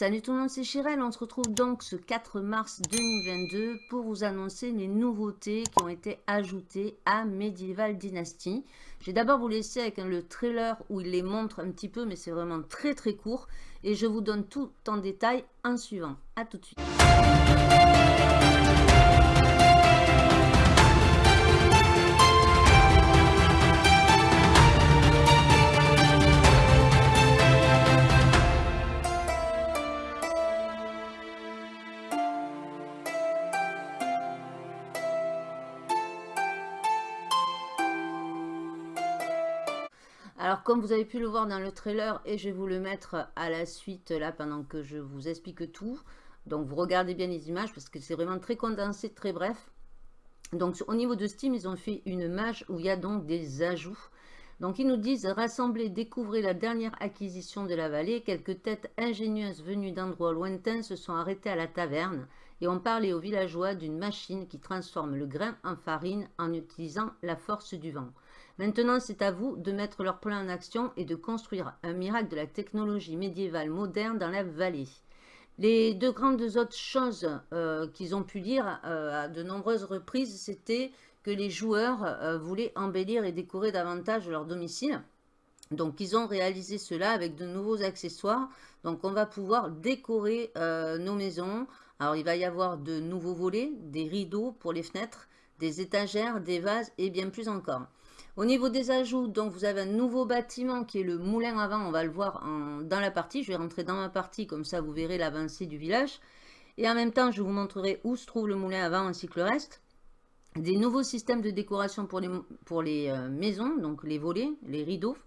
Salut tout le monde, c'est Chirel. On se retrouve donc ce 4 mars 2022 pour vous annoncer les nouveautés qui ont été ajoutées à Medieval Dynasty. Je vais d'abord vous laisser avec le trailer où il les montre un petit peu, mais c'est vraiment très très court. Et je vous donne tout en détail en suivant. A tout de suite. Comme vous avez pu le voir dans le trailer, et je vais vous le mettre à la suite, là, pendant que je vous explique tout. Donc, vous regardez bien les images, parce que c'est vraiment très condensé, très bref. Donc, au niveau de Steam, ils ont fait une mage où il y a donc des ajouts. Donc, ils nous disent « Rassembler, découvrir la dernière acquisition de la vallée. Quelques têtes ingénieuses venues d'endroits lointains se sont arrêtées à la taverne et ont parlé aux villageois d'une machine qui transforme le grain en farine en utilisant la force du vent. » Maintenant, c'est à vous de mettre leur plan en action et de construire un miracle de la technologie médiévale moderne dans la vallée. Les deux grandes autres choses euh, qu'ils ont pu dire euh, à de nombreuses reprises, c'était que les joueurs euh, voulaient embellir et décorer davantage leur domicile. Donc, ils ont réalisé cela avec de nouveaux accessoires. Donc, on va pouvoir décorer nos maisons. Alors, il va y avoir de nouveaux volets, des rideaux pour les fenêtres, des étagères, des vases et bien plus encore. Au niveau des ajouts, donc vous avez un nouveau bâtiment qui est le moulin à vent. On va le voir dans la partie. Je vais rentrer dans ma partie, comme ça vous verrez l'avancée du village. Et en même temps, je vous montrerai où se trouve le moulin à vent ainsi que le reste. Des nouveaux systèmes de décoration pour les, euh, maisons, donc les volets, les rideaux.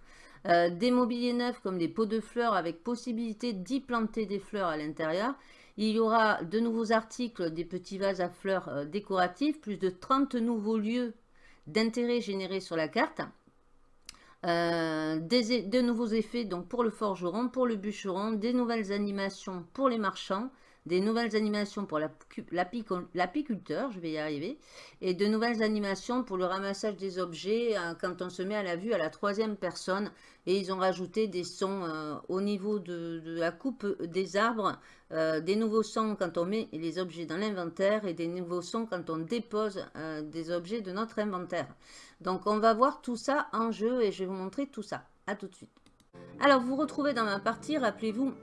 Euh, des mobiliers neufs comme des pots de fleurs avec possibilité d'y planter des fleurs à l'intérieur. Il y aura de nouveaux articles, des petits vases à fleurs euh, décoratifs, plus de 30 nouveaux lieux d'intérêt générés sur la carte. Euh, des, de nouveaux effets donc pour le forgeron, pour le bûcheron, des nouvelles animations pour les marchands, des nouvelles animations pour l'apiculteur, je vais y arriver, et de nouvelles animations pour le ramassage des objets euh, quand on se met à la vue à la troisième personne. Et ils ont rajouté des sons euh, au niveau de, la coupe des arbres, euh, des nouveaux sons quand on met les objets dans l'inventaire et des nouveaux sons quand on dépose des objets de notre inventaire. Donc on va voir tout ça en jeu et je vais vous montrer tout ça. A tout de suite. Alors vous retrouvez dans ma partie, rappelez-vous,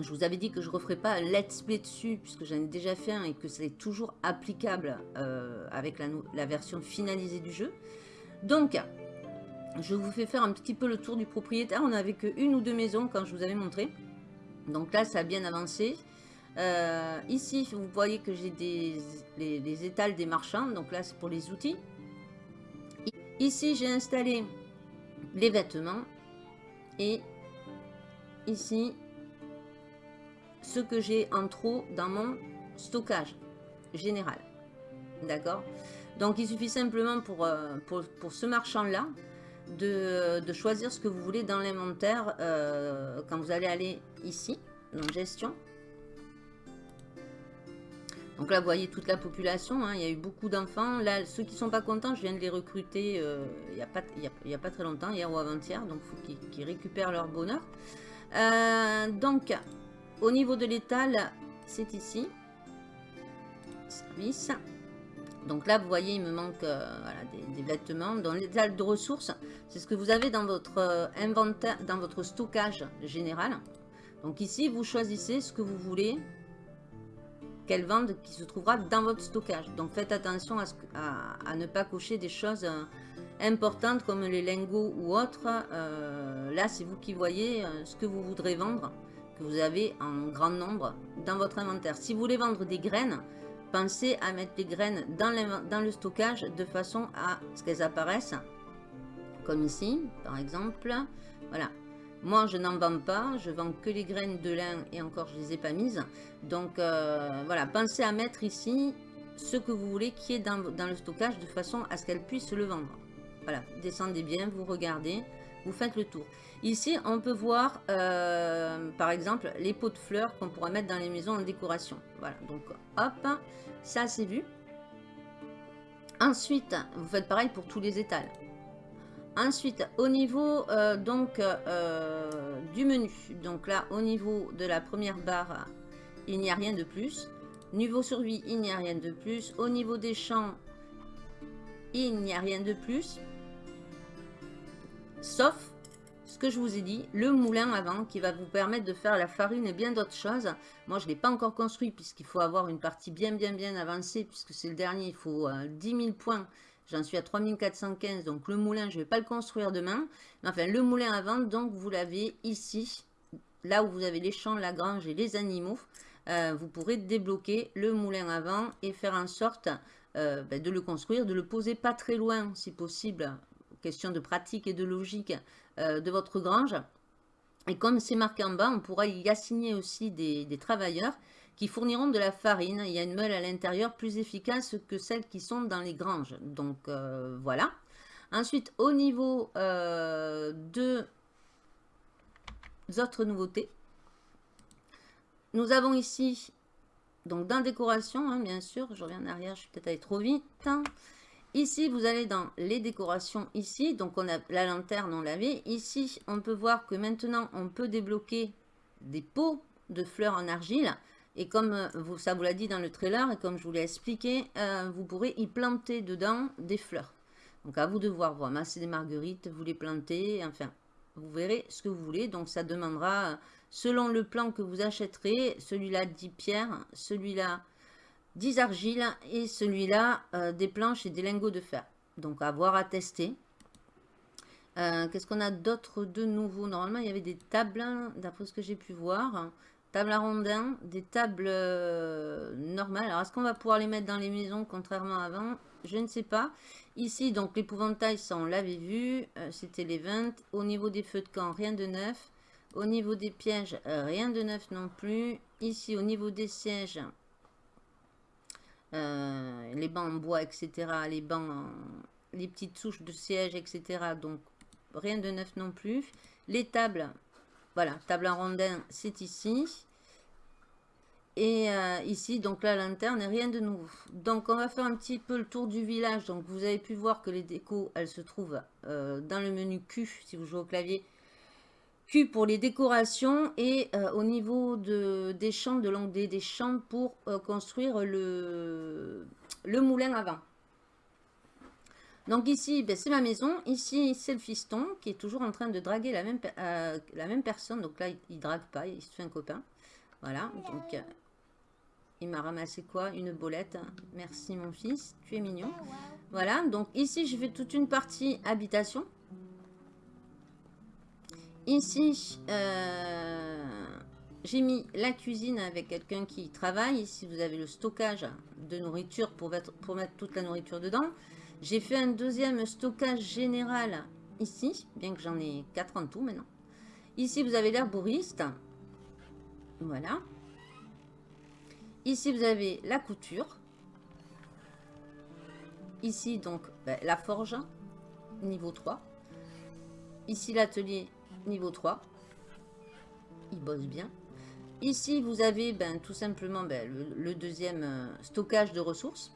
je vous avais dit que je ne referai pas un let's play dessus, puisque j'en ai déjà fait un et que c'est toujours applicable euh, avec la, version finalisée du jeu. Donc, je vous fais faire un petit peu le tour du propriétaire. On n'avait qu'une ou deux maisons quand je vous avais montré. Donc là, ça a bien avancé. Euh, ici, vous voyez que j'ai des les, étals des marchands. Donc là, c'est pour les outils. Ici, j'ai installé les vêtements. Et ici, ce que j'ai en trop dans mon stockage général. D'accord? Donc, il suffit simplement pour, euh, ce marchand-là de, choisir ce que vous voulez dans l'inventaire euh, quand vous allez aller ici, dans gestion. Donc là, vous voyez toute la population, hein. il y a eu beaucoup d'enfants. Là, ceux qui ne sont pas contents, je viens de les recruter euh, il n'y a, pas très longtemps, hier ou avant-hier. Donc, il faut qu'ils récupèrent leur bonheur. donc, au niveau de l'étal, c'est ici. Donc là, vous voyez, il me manque euh, des, vêtements. Dans l'étal de ressources, c'est ce que vous avez dans votre euh, inventaire, dans votre stockage général. Donc ici, vous choisissez ce que vous voulez qu'elle vende qui se trouvera dans votre stockage. Donc faites attention à, ne pas cocher des choses euh, importantes comme les lingots ou autres. là, c'est vous qui voyez ce que vous voudrez vendre vous avez en grand nombre dans votre inventaire. Si vous voulez vendre des graines, pensez à mettre les graines dans, dans le stockage de façon à ce qu'elles apparaissent. Comme ici, par exemple. Voilà. Moi, je n'en vends pas. Je vends que les graines de lin et encore, je les ai pas mises. Donc, euh, voilà. Pensez à mettre ici ce que vous voulez qui est dans, dans le stockage de façon à ce qu'elle puisse le vendre. Voilà. Descendez bien, vous regardez, vous faites le tour. Ici, on peut voir, euh, par exemple, les pots de fleurs qu'on pourra mettre dans les maisons en décoration. Voilà, donc hop, ça c'est vu. Ensuite, vous faites pareil pour tous les étals. Ensuite, au niveau euh, donc euh, du menu. Donc là, au niveau de la première barre, il n'y a rien de plus. Niveau survie, il n'y a rien de plus. Au niveau des champs, il n'y a rien de plus. Sauf ce que je vous ai dit, le moulin avant qui va vous permettre de faire la farine et bien d'autres choses. Moi, je ne l'ai pas encore construit puisqu'il faut avoir une partie bien, bien, bien avancée puisque c'est le dernier. Il faut 10 euh, 000 points. J'en suis à 3415, donc le moulin, je ne vais pas le construire demain. enfin, le moulin vendre, donc vous l'avez ici, là où vous avez les champs, la grange et les animaux. Euh, vous pourrez débloquer le moulin à vent et faire en sorte euh, ben, de le construire, de le poser pas très loin, si possible, question de pratique et de logique, euh, de votre grange. Et comme c'est marqué en bas, on pourra y assigner aussi des, travailleurs qui fourniront de la farine. Il y a une meule à l'intérieur plus efficace que celles qui sont dans les granges. Donc euh, voilà. Ensuite, au niveau euh, de autres nouveautés, nous avons ici, donc dans décoration, hein, bien sûr, je reviens en arrière, je suis peut-être allé trop vite. Ici, vous allez dans les décorations ici. Donc, on a la lanterne, on l'avait. Ici, on peut voir que maintenant, on peut débloquer des pots de fleurs en argile. Et comme euh, vous, ça vous l'a dit dans le trailer, et comme je vous l'ai expliqué, euh, vous pourrez y planter dedans des fleurs. Donc, à vous de voir. Vous ramasser des marguerites, vous les plantez. Enfin, vous verrez ce que vous voulez. Donc, ça demandera, selon le plan que vous achèterez, celui-là 10 pierres, celui-là 10 argiles et celui-là euh, des planches et des lingots de fer. Donc à voir à tester. Euh, qu'est-ce qu'on a d'autre de nouveau? Normalement, il y avait des tables, d'après ce que j'ai pu voir. Tables à des tables euh, normales. Alors, est-ce qu'on va pouvoir les mettre dans les maisons, contrairement à avant? Je ne sais pas. Ici, donc, l'épouvantail, ça, on l'avait vu. C'était les 20. Au niveau des feux de camp, rien de neuf. Au niveau des pièges, rien de neuf non plus. Ici, au niveau des sièges, euh, les bancs en bois, etc. Les bancs, les petites souches de siège, etc. Donc, rien de neuf non plus. Les tables, voilà, table en rondin, c'est ici. Et euh, ici, donc la lanterne, rien de nouveau. Donc, on va faire un petit peu le tour du village. Donc, vous avez pu voir que les décos, elles se trouvent euh, dans le menu Q, si vous jouez au clavier pour les décorations et euh, au niveau de, des champs, de l'onglet des champs pour euh, construire le, le moulin à. Donc ici, ben, c'est ma maison. Ici, c'est le fiston qui est toujours en train de draguer la même, euh, la même personne. Donc là, il, ne drague pas, il se fait un copain. Voilà, donc il m'a ramassé quoi? Une bolette. Merci mon fils, tu es mignon. Voilà, donc ici, je fais toute une partie habitation. Ici, euh, j'ai mis la cuisine avec quelqu'un qui travaille. Ici, vous avez le stockage de nourriture pour mettre, toute la nourriture dedans. J'ai fait un deuxième stockage général ici, bien que j'en ai quatre en tout maintenant. Ici, vous avez l'herboriste. Voilà. Ici, vous avez la couture. Ici, donc, ben, la forge, niveau 3. Ici, l'atelier niveau 3. Il bosse bien. Ici, vous avez ben, tout simplement ben, le, deuxième euh, stockage de ressources.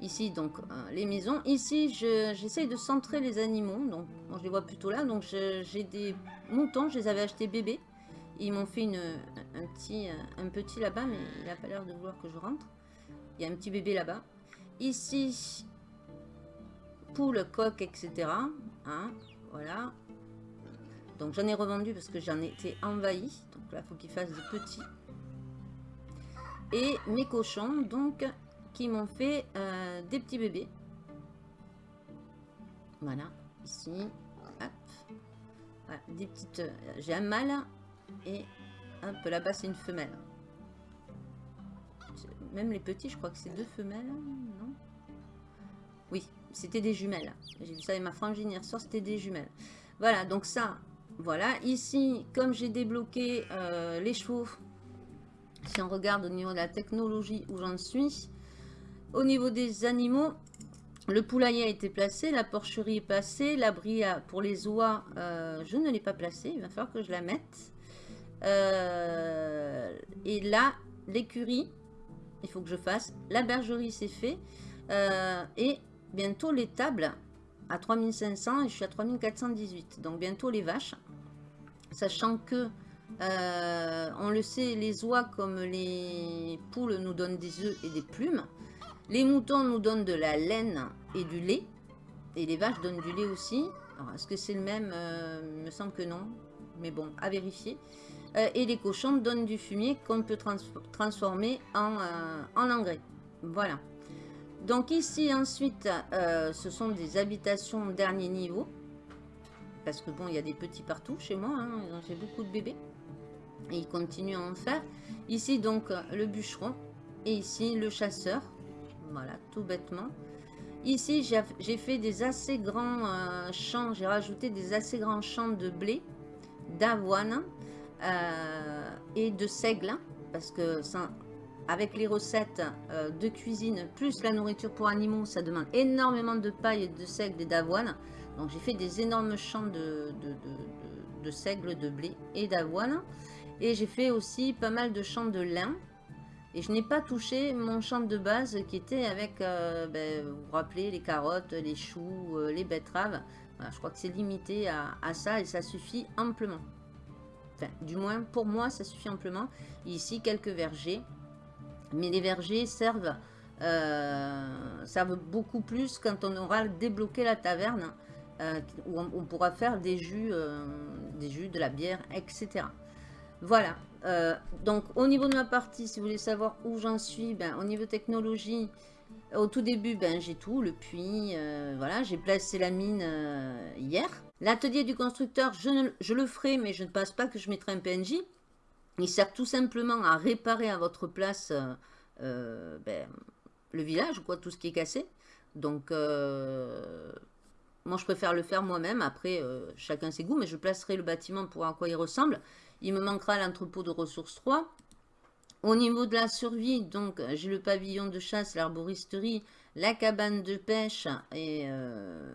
Ici, donc, euh, les maisons. Ici, j'essaye de centrer les animaux. Donc, je les vois plutôt là. Donc, j'ai des moutons. Je les avais achetés bébés. Ils m'ont fait une, un petit, petit là-bas, mais il n'a pas l'air de vouloir que je rentre. Il y a un petit bébé là-bas. Ici, poule, coq, etc. Hein, voilà. Donc j'en ai revendu parce que j'en étais envahi. Donc là, il faut qu'ils fassent des petits. Et mes cochons, donc, qui m'ont fait euh, des petits bébés. Voilà, ici. Hop. des petites... Euh, j'ai un mâle et hop, là-bas, c'est une femelle. Même les petits, je crois que c'est deux femelles, non? Oui, c'était des jumelles. J'ai vu ça avec ma frangine hier soir, c'était des jumelles. Voilà, donc ça, voilà, ici, comme j'ai débloqué euh, les chevaux, si on regarde au niveau de la technologie où j'en suis, au niveau des animaux, le poulailler a été placé, la porcherie est passée, l'abri pour les oies, euh, je ne l'ai pas placé, il va falloir que je la mette. Euh, et là, l'écurie, il faut que je fasse. La bergerie, c'est fait. et bientôt les tables à 3500 et je suis à 3418. Donc bientôt les vaches. Sachant que, euh, on le sait, les oies comme les poules nous donnent des œufs et des plumes. Les moutons nous donnent de la laine et du lait. Et les vaches donnent du lait aussi. Est-ce que c'est le même? Euh, Il me semble que non. Mais bon, à vérifier. Euh, et les cochons donnent du fumier qu'on peut transformer en, en engrais. Voilà. Donc ici ensuite, euh, ce sont des habitations dernier niveau. Parce que bon, il y a des petits partout chez moi. Hein, J'ai beaucoup de bébés. Et ils continuent à en faire. Ici donc le bûcheron. Et ici le chasseur. Voilà, tout bêtement. Ici, j'ai fait des assez grands euh, champs. J'ai rajouté des assez grands champs de blé, d'avoine euh, et de seigle. Parce que avec les recettes euh, de cuisine, plus la nourriture pour animaux, ça demande énormément de paille, de seigle et d'avoine. Donc j'ai fait des énormes champs de, de, seigle, de blé et d'avoine. Et j'ai fait aussi pas mal de champs de lin. Et je n'ai pas touché mon champ de base qui était avec, euh, ben, vous vous rappelez, les carottes, les choux, euh, les betteraves. je crois que c'est limité à, à, ça et ça suffit amplement. Enfin, du moins pour moi, ça suffit amplement. Ici, quelques vergers mais les vergers servent, euh, beaucoup plus quand on aura débloqué la taverne, où on, pourra faire des jus, euh, des jus, de la bière, etc. Voilà. donc, au niveau de ma partie, si vous voulez savoir où j'en suis, ben, au niveau technologie, au tout début, ben, j'ai tout, le puits, voilà, j'ai placé la mine hier. L'atelier du constructeur, je, le ferai, mais je ne pense pas que je mettrai un PNJ. Il sert tout simplement à réparer à votre place euh, euh, ben, le village, quoi, tout ce qui est cassé. Donc, euh, moi, je préfère le faire moi-même. Après, chacun ses goûts, mais je placerai le bâtiment pour à quoi il ressemble. Il me manquera l'entrepôt de ressources 3. Au niveau de la survie, donc, j'ai le pavillon de chasse, l'arboristerie, la cabane de pêche. Et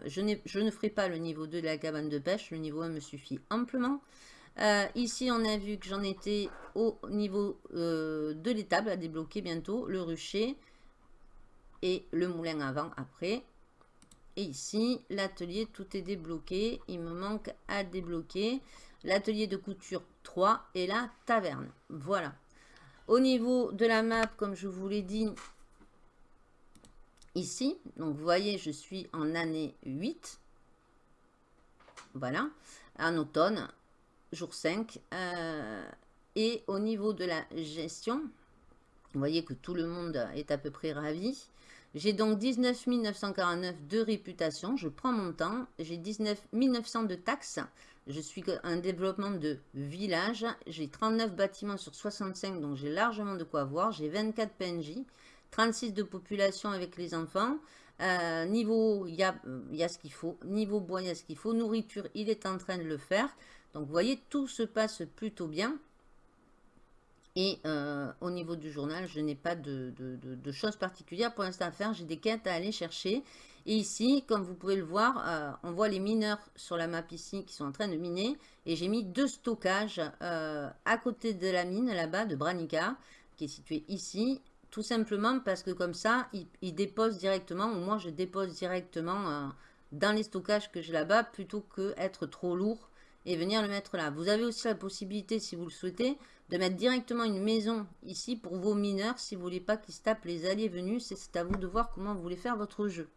je, je ne ferai pas le niveau 2 de la cabane de pêche. Le niveau 1 me suffit amplement. Euh, ici, on a vu que j'en étais au niveau euh, de l'étable à débloquer bientôt. Le rucher et le moulin avant après. Ici, l'atelier, tout est débloqué. Il me manque à débloquer l'atelier de couture 3 et la taverne. Voilà. Au niveau de la map, comme je vous l'ai dit, ici, donc vous voyez, je suis en année 8. Voilà, en automne jour 5. Euh, et au niveau de la gestion, vous voyez que tout le monde est à peu près ravi. J'ai donc 19 949 de réputation. Je prends mon temps. J'ai 19 900 de taxes. Je suis un développement de village. J'ai 39 bâtiments sur 65, donc j'ai largement de quoi voir. J'ai 24 PNJ, 36 de population avec les enfants. Euh, niveau, il y a, y a ce qu'il faut. Niveau bois, il y a ce qu'il faut. Nourriture, il est en train de le faire. Donc, vous voyez, tout se passe plutôt bien. Et euh, au niveau du journal, je n'ai pas de, choses particulières pour l'instant à faire. J'ai des quêtes à aller chercher. Et ici, comme vous pouvez le voir, euh, on voit les mineurs sur la map ici qui sont en train de miner. Et j'ai mis deux stockages euh, à côté de la mine là-bas de Branica, qui est située ici. Tout simplement parce que comme ça, ils, déposent directement, ou moi je dépose directement dans les stockages que j'ai là-bas, plutôt que être trop lourd et venir le mettre là. Vous avez aussi la possibilité, si vous le souhaitez, de mettre directement une maison ici pour vos mineurs, si vous voulez pas qu'ils se tapent les allées venus. C'est à vous de voir comment vous voulez faire votre jeu.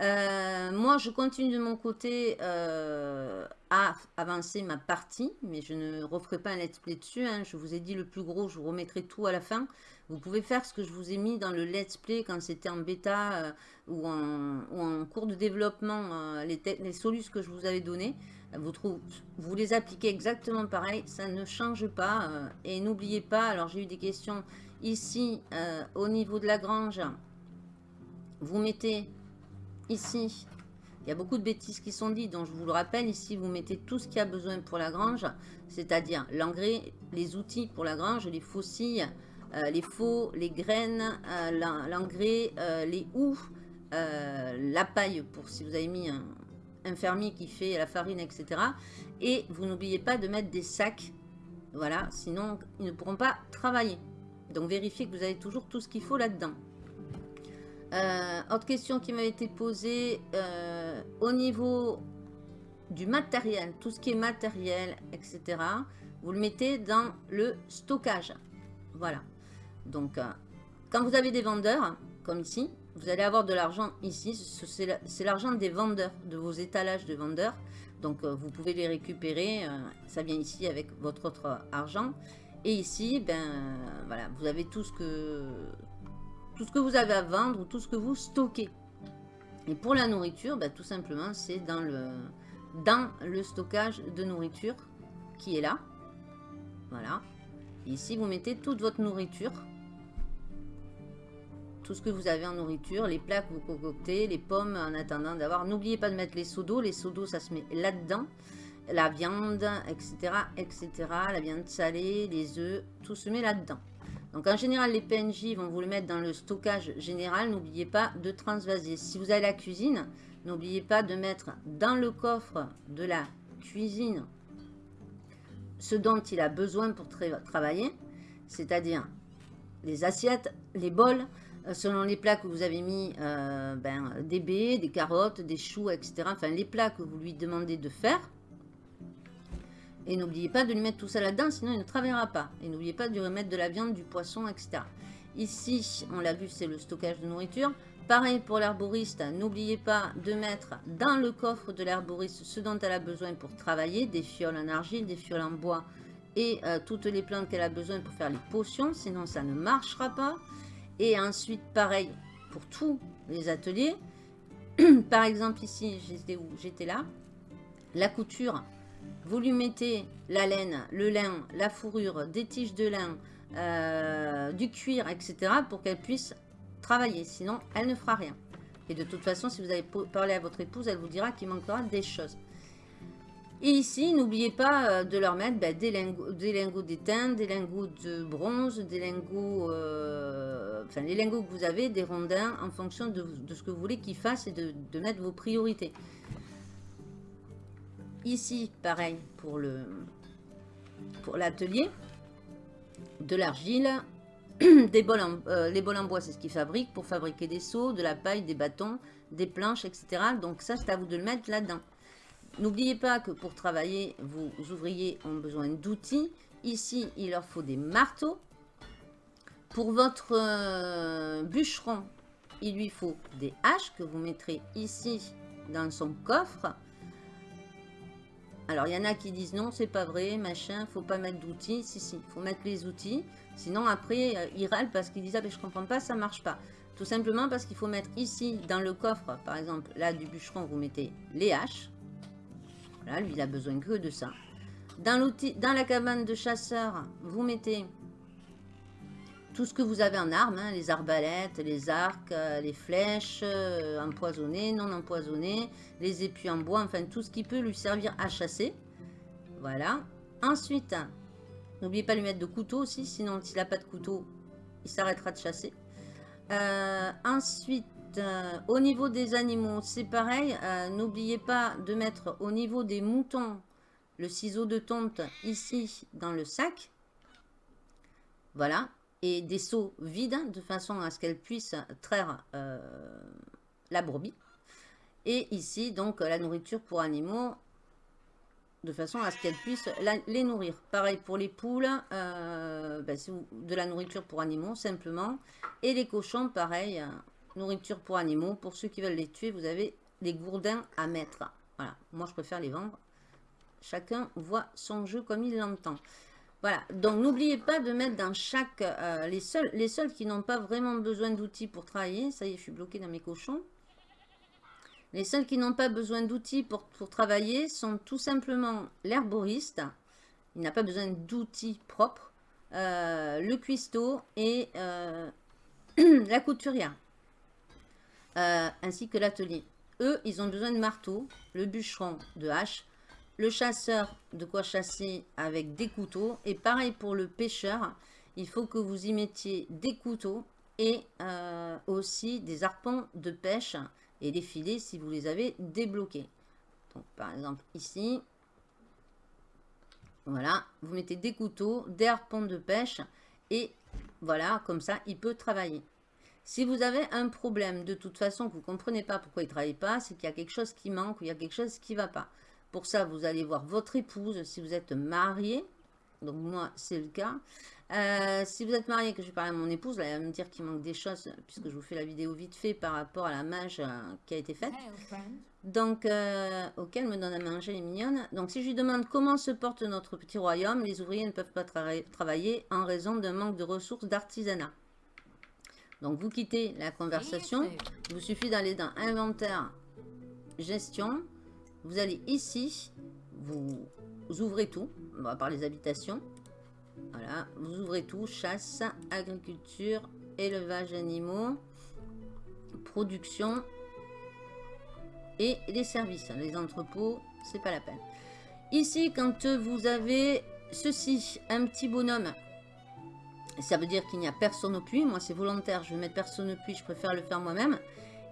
Euh, moi, je continue de mon côté euh, à avancer ma partie, mais je ne referai pas un let's play dessus. Hein. Je vous ai dit le plus gros, je vous remettrai tout à la fin. Vous pouvez faire ce que je vous ai mis dans le let's play quand c'était en bêta euh, ou, en, cours de développement, les, les solutions que je vous avais données. Vous, les appliquez exactement pareil, ça ne change pas. Euh, et n'oubliez pas, alors j'ai eu des questions ici, euh, au niveau de la grange, vous mettez ici, il y a beaucoup de bêtises qui sont dites, donc je vous le rappelle, ici vous mettez tout ce qu'il y a besoin pour la grange, c'est-à-dire l'engrais, les outils pour la grange, les faucilles, euh, les faux, les graines, l'engrais, les houes, la paille pour si vous avez mis un, un fermier qui fait la farine, etc. Et vous n'oubliez pas de mettre des sacs, voilà, sinon ils ne pourront pas travailler. Donc vérifiez que vous avez toujours tout ce qu'il faut là-dedans. Euh, autre question qui m'a été posée, euh, au niveau du matériel, tout ce qui est matériel, etc., vous le mettez dans le stockage. Voilà. Donc, euh, quand vous avez des vendeurs, comme ici, vous allez avoir de l'argent ici. C'est l'argent des vendeurs, de vos étalages de vendeurs. Donc, euh, vous pouvez les récupérer. Euh, ça vient ici avec votre autre argent. Et ici, ben, voilà, vous avez tout ce que tout ce que vous avez à vendre ou tout ce que vous stockez. Et pour la nourriture, ben, tout simplement, c'est dans le, dans le stockage de nourriture qui est là. Voilà. Ici, vous mettez toute votre nourriture. Tout ce que vous avez en nourriture, les plats que vous concoctez, les pommes en attendant d'avoir. N'oubliez pas de mettre les seaux. Les seaux ça se met là-dedans. La viande, etc., etc. La viande salée, les œufs, tout se met là-dedans. Donc en général, les PNJ vont vous le mettre dans le stockage général. N'oubliez pas de transvaser. Si vous avez la cuisine, n'oubliez pas de mettre dans le coffre de la cuisine ce dont il a besoin pour travailler, c'est-à-dire les assiettes, les bols, selon les plats que vous avez mis, euh, ben, des baies, des carottes, des choux, etc. Enfin, les plats que vous lui demandez de faire. Et n'oubliez pas de lui mettre tout ça là-dedans, sinon il ne travaillera pas. Et n'oubliez pas de lui remettre de la viande, du poisson, etc. Ici, on l'a vu, c'est le stockage de nourriture. Pareil pour l'herboriste, n'oubliez pas de mettre dans le coffre de l'herboriste ce dont elle a besoin pour travailler, des fioles en argile, des fioles en bois et euh, toutes les plantes qu'elle a besoin pour faire les potions, sinon ça ne marchera pas. Et ensuite, pareil pour tous les ateliers. Par exemple, ici, j'étais là. La couture, vous lui mettez la laine, le lin, la fourrure, des tiges de lin, euh, du cuir, etc. pour qu'elle puisse travailler, sinon elle ne fera rien. Et de toute façon, si vous avez parlé à votre épouse, elle vous dira qu'il manquera des choses. Et ici, n'oubliez pas euh, de leur mettre ben, des, lingots, d'étain, des lingots de bronze, des lingots, euh, enfin les lingots que vous avez, des rondins, en fonction de, ce que vous voulez qu'ils fassent et de, mettre vos priorités. Ici, pareil pour pour l'atelier, de l'argile, des euh, les bols en bois, c'est ce qu'ils fabriquent pour fabriquer des seaux, de la paille, des bâtons, des planches, etc. Donc ça, c'est à vous de le mettre là-dedans. N'oubliez pas que pour travailler, vos ouvriers ont besoin d'outils. Ici, il leur faut des marteaux. Pour votre euh, bûcheron, il lui faut des haches que vous mettrez ici dans son coffre. Alors, il y en a qui disent non, c'est pas vrai, machin, faut pas mettre d'outils. Si, si, faut mettre les outils. Sinon, après, euh, il râle parce qu'il dit, ah, mais je comprends pas, ça marche pas. Tout simplement parce qu'il faut mettre ici, dans le coffre, par exemple, là, du bûcheron, vous mettez les haches. Voilà, lui, il a besoin que de ça. Dans, la cabane de chasseur, vous mettez tout ce que vous avez en armes, hein, les arbalètes, les arcs, euh, les flèches, euh, empoisonnées, non empoisonnées, les épuis en bois, enfin tout ce qui peut lui servir à chasser. Voilà. Ensuite, N'oubliez pas de lui mettre de couteau aussi, sinon s'il n'a pas de couteau, il s'arrêtera de chasser. Euh, ensuite, euh, au niveau des animaux, c'est pareil. Euh, n'oubliez pas de mettre au niveau des moutons le ciseau de tonte ici dans le sac. Voilà. Et des seaux vides de façon à ce qu'elle puisse traire la brebis. Et ici, donc, la nourriture pour animaux de façon à ce qu'elles puissent les nourrir. Pareil pour les poules, euh, ben, de la nourriture pour animaux simplement. Et les cochons, pareil, euh, nourriture pour animaux. Pour ceux qui veulent les tuer, vous avez des gourdins à mettre. Voilà, moi je préfère les vendre. Chacun voit son jeu comme il l'entend. Voilà, donc n'oubliez pas de mettre dans chaque... Euh, les, seuls, les seuls qui n'ont pas vraiment besoin d'outils pour travailler, ça y est, je suis bloqué dans mes cochons. Les seuls qui n'ont pas besoin d'outils pour, travailler sont tout simplement l'herboriste. Il n'a pas besoin d'outils propres. Euh, le cuistot et euh, la couturière. Euh, ainsi que l'atelier. Eux, ils ont besoin de marteau, le bûcheron de hache, le chasseur de quoi chasser avec des couteaux. Et pareil pour le pêcheur, il faut que vous y mettiez des couteaux et aussi des arpents de pêche et les filets si vous les avez débloqués. Donc, par exemple, ici, voilà, vous mettez des couteaux, des harpons de pêche et voilà, comme ça, il peut travailler. Si vous avez un problème, de toute façon, que vous ne comprenez pas pourquoi il ne travaille pas, c'est qu'il y a quelque chose qui manque ou il y a quelque chose qui ne va pas. Pour ça, vous allez voir votre épouse si vous êtes marié. Donc moi, c'est le cas. Euh, si vous êtes marié, que je parle à mon épouse, là, elle va me dire qu'il manque des choses, puisque je vous fais la vidéo vite fait par rapport à la mage euh, qui a été faite. Donc, euh, auquel me donne à manger, les mignonne. Donc, si je lui demande comment se porte notre petit royaume, les ouvriers ne peuvent pas travailler en raison d'un manque de ressources d'artisanat. Donc, vous quittez la conversation. Il vous suffit d'aller dans Inventaire, Gestion. Vous allez ici, vous ouvrez tout, à part les habitations. Voilà, vous ouvrez tout, chasse, agriculture, élevage animaux, production et les services. Les entrepôts, c'est pas la peine. Ici, quand vous avez ceci, un petit bonhomme, ça veut dire qu'il n'y a personne au puits. Moi, c'est volontaire, je vais mettre personne au puits, je préfère le faire moi-même.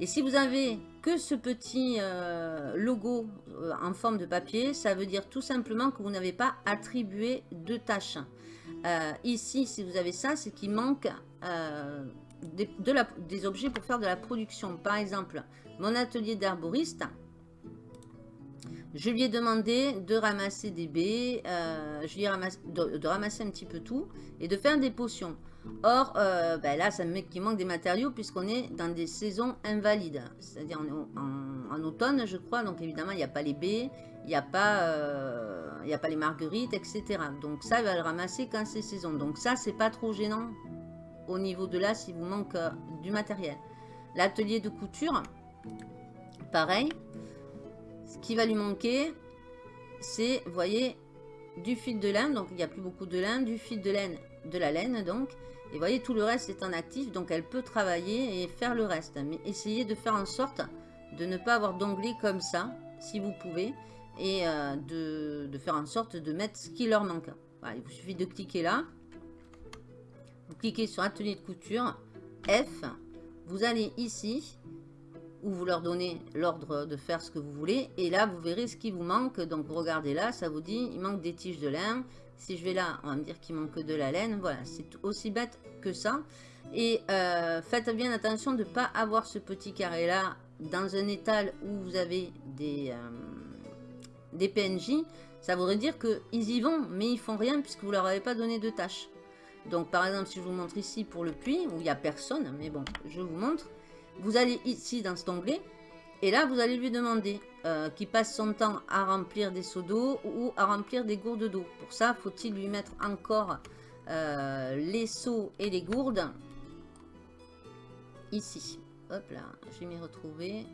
Et si vous avez que ce petit euh, logo euh, en forme de papier, ça veut dire tout simplement que vous n'avez pas attribué de tâches. Euh, ici, si vous avez ça, c'est qu'il manque des, des, objets pour faire de la production. Par exemple, mon atelier d'herboriste, je lui ai demandé de ramasser des baies, euh, je lui ai ramassé, de, ramasser un petit peu tout et de faire des potions. Or, ben là, ça me met qu'il manque des matériaux puisqu'on est dans des saisons invalides. C'est-à-dire en, en, automne, je crois. Donc évidemment, il n'y a pas les baies, il n'y a, pas, euh, a pas les marguerites, etc. Donc ça, il va le ramasser quand c'est saison. Donc ça, c'est pas trop gênant au niveau de là s'il vous manque euh, du matériel. L'atelier de couture, pareil. Ce qui va lui manquer, c'est, vous voyez, du fil de laine. Donc il n'y a plus beaucoup de laine, du fil de laine, de la laine donc. Et vous voyez, tout le reste est en actif, donc elle peut travailler et faire le reste. Mais essayez de faire en sorte de ne pas avoir d'onglet comme ça, si vous pouvez et euh, de, faire en sorte de mettre ce qui leur manque. il vous suffit de cliquer là. Vous cliquez sur atelier de couture, F, vous allez ici, vous leur donnez l'ordre de faire ce que vous voulez, et là vous verrez ce qui vous manque. Donc regardez là, ça vous dit il manque des tiges de lin. Si je vais là, on va me dire qu'il manque de la laine. Voilà, c'est aussi bête que ça. Et euh, faites bien attention de ne pas avoir ce petit carré là dans un étal où vous avez des... Euh, PNJ, ça voudrait dire qu'ils y vont, mais ils font rien puisque vous leur avez pas donné de tâches. Donc par exemple, si je vous montre ici pour le puits, où il n'y a personne, mais bon, je vous montre. Vous allez ici dans cet onglet, et là vous allez lui demander euh, qu'il passe son temps à remplir des seaux d'eau ou à remplir des gourdes d'eau. Pour ça, faut-il lui mettre encore euh, les seaux et les gourdes ici. Hop là, je vais m'y retrouver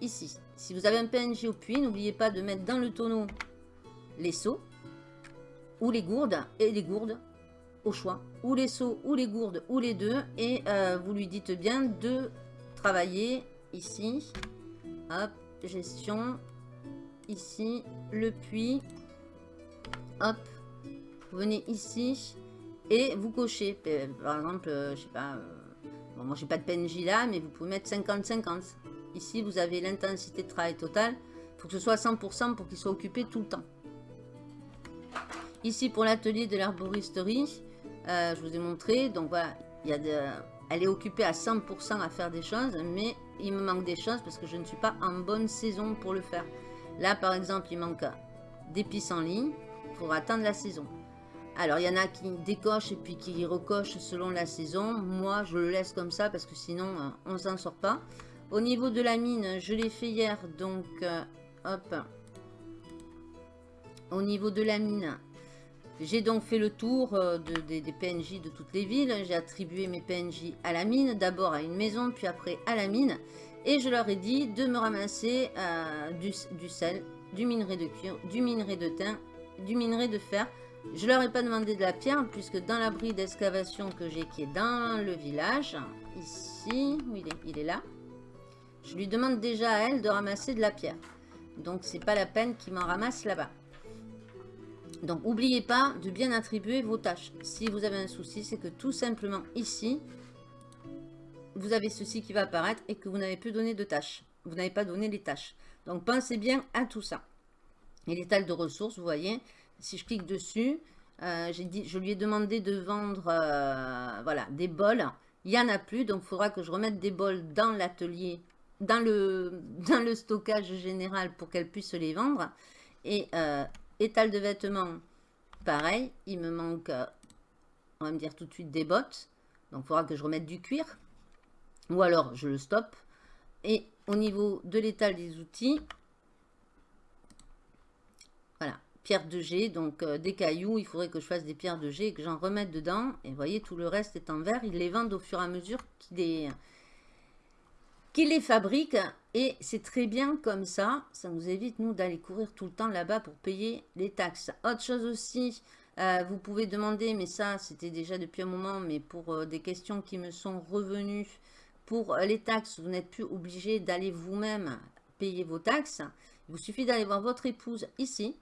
ici. Si vous avez un PNG au puits, n'oubliez pas de mettre dans le tonneau les seaux ou les gourdes et les gourdes au choix. Ou les seaux ou les gourdes ou les deux. Et euh, vous lui dites bien de travailler ici. Hop, gestion. Ici, le puits. Hop, venez ici et vous cochez. Euh, par exemple, euh, je sais pas... moi, j'ai pas de PNJ là, mais vous pouvez mettre 50-50. Ici, vous avez l'intensité de travail totale. Faut que ce soit 100% pour qu'il soit occupé tout le temps. Ici, pour l'atelier de l'herboristerie, euh, je vous ai montré. Donc voilà, elle est occupée à 100% à faire des choses, mais il me manque des choses parce que je ne suis pas en bonne saison pour le faire. Là, par exemple, il manque des ligne. Il faudra attendre la saison. Alors, il y en a qui décochent et puis qui recochent selon la saison. Moi, je le laisse comme ça parce que sinon, euh, on s'en sort pas. Au niveau de la mine, je l'ai fait hier, donc euh, hop. Au niveau de la mine, j'ai donc fait le tour euh, des PNJ de toutes les villes. J'ai attribué mes PNJ à la mine, d'abord à une maison, puis après à la mine. Et je leur ai dit de me ramasser euh, du, sel, du minerai de cuir, du minerai de thym, du minerai de fer. Je leur ai pas demandé de la pierre, puisque dans l'abri d'excavation que j'ai qui est dans le village, ici, où il est, il est là, je lui demande déjà à elle de ramasser de la pierre. Donc, c'est pas la peine qu'il m'en ramasse là-bas. Donc, n'oubliez pas de bien attribuer vos tâches. Si vous avez un souci, c'est que tout simplement ici, vous avez ceci qui va apparaître et que vous n'avez plus donné de tâches. Vous n'avez pas donné les tâches. Donc, pensez bien à tout ça. Et l'étal de ressources, vous voyez, si je clique dessus, euh, je lui ai demandé de vendre euh, voilà, des bols. Il n'y en a plus, donc il faudra que je remette des bols dans l'atelier dans le, dans le stockage général pour qu'elle puisse les vendre. Et euh, étal de vêtements, pareil, il me manque, euh, on va me dire tout de suite des bottes. Donc il faudra que je remette du cuir. Ou alors je le stoppe. Et au niveau de l'étal des outils, voilà, pierre de jet, donc euh, des cailloux, il faudrait que je fasse des pierres de jet et que j'en remette dedans. Et vous voyez, tout le reste est en verre. Ils les vendent au fur et à mesure qu'ils les, qu les fabriquent. Et c'est très bien comme ça. Ça nous évite, nous, d'aller courir tout le temps là-bas pour payer les taxes. Autre chose aussi, euh, vous pouvez demander, mais ça, c'était déjà depuis un moment, mais pour euh, des questions qui me sont revenues, pour les taxes, vous n'êtes plus obligé d'aller vous-même payer vos taxes. Il vous suffit d'aller voir votre épouse ici.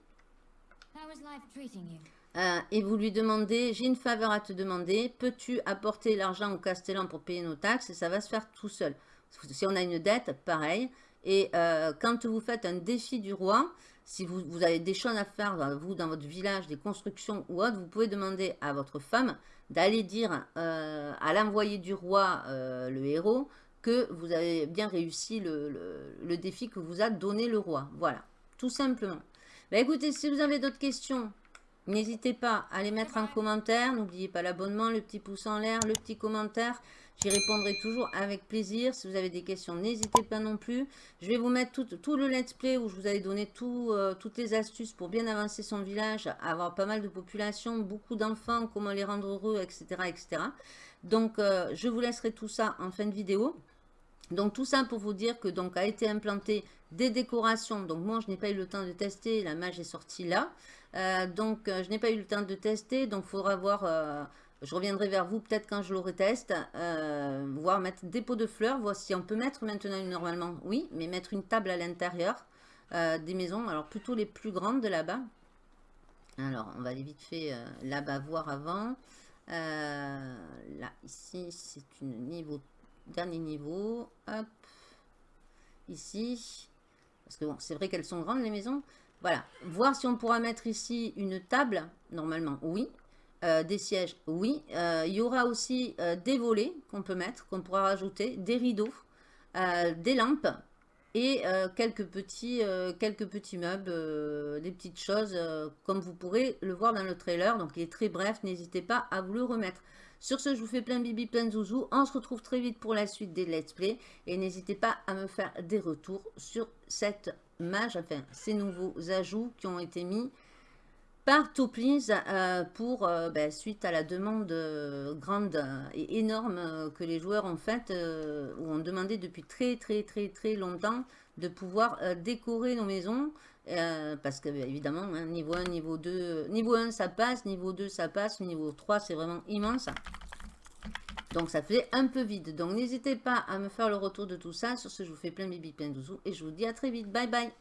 Euh, et vous lui demandez, j'ai une faveur à te demander, peux-tu apporter l'argent au Castellan pour payer nos taxes? Et ça va se faire tout seul. Si on a une dette, pareil. Et euh, quand vous faites un défi du roi, si vous, vous, avez des choses à faire, vous, dans votre village, des constructions ou autre, vous pouvez demander à votre femme d'aller dire euh, à l'envoyé du roi, le héros, que vous avez bien réussi le, le, le, défi que vous a donné le roi. Voilà, tout simplement. Bah, écoutez, si vous avez d'autres questions, n'hésitez pas à les mettre en commentaire. N'oubliez pas l'abonnement, le petit pouce en l'air, le petit commentaire. J'y répondrai toujours avec plaisir. Si vous avez des questions, n'hésitez pas non plus. Je vais vous mettre tout, le let's play où je vous avais donné euh, toutes les astuces pour bien avancer son village, avoir pas mal de population, beaucoup d'enfants, comment les rendre heureux, etc. etc. Donc, euh, je vous laisserai tout ça en fin de vidéo. Donc tout ça pour vous dire que donc a été implanté des décorations. Donc moi je n'ai pas eu le temps de tester, la mage est sortie là. Euh, donc je n'ai pas eu le temps de tester, donc il faudra voir, je reviendrai vers vous peut-être quand je l'aurai test, voir mettre des pots de fleurs, voir si on peut mettre maintenant normalement, oui, mais mettre une table à l'intérieur des maisons, alors plutôt les plus grandes de là-bas. Alors on va aller vite fait là-bas voir avant. là, ici, c'est une niveau dernier niveau, hop, ici, parce que bon, c'est vrai qu'elles sont grandes les maisons, voilà, voir si on pourra mettre ici une table, normalement, oui, euh, des sièges, oui, euh, il y aura aussi euh, des volets qu'on peut mettre, qu'on pourra rajouter, des rideaux, des lampes, et quelques, petits, quelques petits meubles, des petites choses, comme vous pourrez le voir dans le trailer, donc il est très bref, n'hésitez pas à vous le remettre. Sur ce, je vous fais plein bibi, plein de zouzou. On se retrouve très vite pour la suite des let's play. Et n'hésitez pas à me faire des retours sur cette mage, enfin ces nouveaux ajouts qui ont été mis par Toplies euh, pour, euh, ben, suite à la demande euh, grande et énorme que les joueurs ont faite, ou ont demandé depuis très très très très longtemps de pouvoir décorer nos maisons parce que évidemment, hein, niveau 1, niveau 2, niveau 1 ça passe, niveau 2 ça passe, niveau 3 c'est vraiment immense. Donc ça fait un peu vide. Donc n'hésitez pas à me faire le retour de tout ça. Sur ce, je vous fais plein bibi, plein de. Et je vous dis à très vite. Bye bye